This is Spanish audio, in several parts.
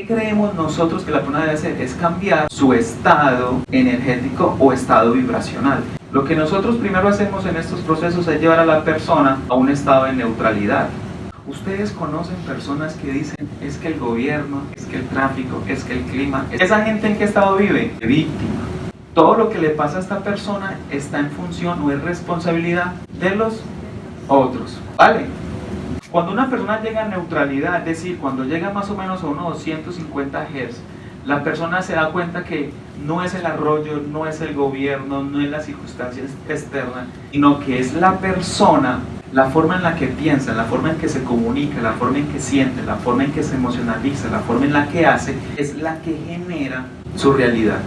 ¿Qué creemos nosotros que la persona debe hacer? Es cambiar su estado energético o estado vibracional. Lo que nosotros primero hacemos en estos procesos es llevar a la persona a un estado de neutralidad. Ustedes conocen personas que dicen, es que el gobierno, es que el tráfico, es que el clima, ¿esa gente en qué estado vive? Víctima. Todo lo que le pasa a esta persona está en función o es responsabilidad de los otros, ¿vale? Cuando una persona llega a neutralidad, es decir, cuando llega más o menos a unos 250 Hz, la persona se da cuenta que no es el arroyo, no es el gobierno, no es las circunstancias externas, sino que es la persona la forma en la que piensa, la forma en que se comunica, la forma en que siente, la forma en que se emocionaliza, la forma en la que hace, es la que genera su realidad.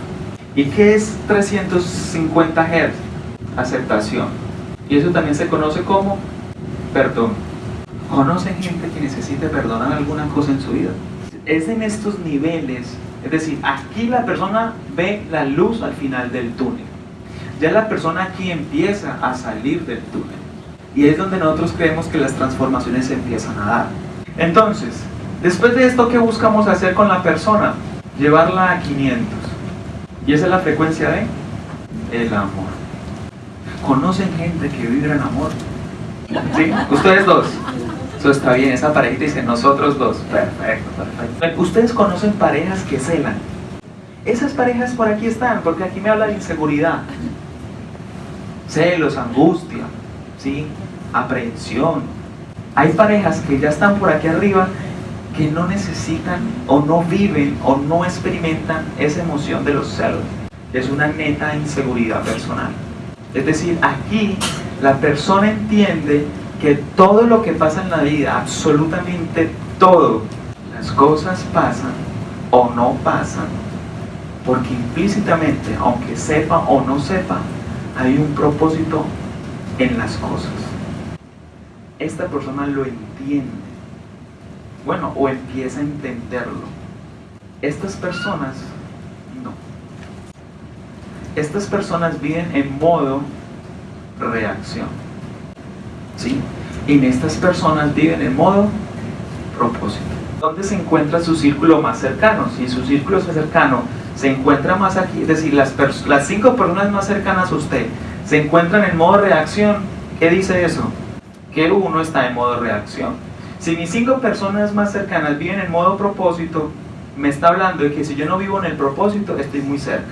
¿Y qué es 350 Hz? Aceptación. Y eso también se conoce como perdón. ¿Conocen gente que necesite perdonar alguna cosa en su vida? Es en estos niveles, es decir, aquí la persona ve la luz al final del túnel. Ya la persona aquí empieza a salir del túnel. Y es donde nosotros creemos que las transformaciones se empiezan a dar. Entonces, después de esto, ¿qué buscamos hacer con la persona? Llevarla a 500. Y esa es la frecuencia de el amor. ¿Conocen gente que vibra en amor? ¿Sí? Ustedes dos. Eso está bien, esa parejita dice nosotros dos. Perfecto, perfecto. Ustedes conocen parejas que celan. Esas parejas por aquí están, porque aquí me habla de inseguridad. Celos, angustia, ¿sí? aprehensión. Hay parejas que ya están por aquí arriba que no necesitan o no viven o no experimentan esa emoción de los celos. Es una neta inseguridad personal. Es decir, aquí la persona entiende que todo lo que pasa en la vida, absolutamente todo, las cosas pasan o no pasan, porque implícitamente, aunque sepa o no sepa, hay un propósito en las cosas. Esta persona lo entiende. Bueno, o empieza a entenderlo. Estas personas, no. Estas personas viven en modo reacción. ¿Sí? Y en estas personas viven en modo propósito. ¿Dónde se encuentra su círculo más cercano? Si su círculo más cercano se encuentra más aquí, es decir, las, las cinco personas más cercanas a usted se encuentran en modo reacción, ¿qué dice eso? Que uno está en modo reacción. Si mis cinco personas más cercanas viven en modo propósito, me está hablando de que si yo no vivo en el propósito, estoy muy cerca.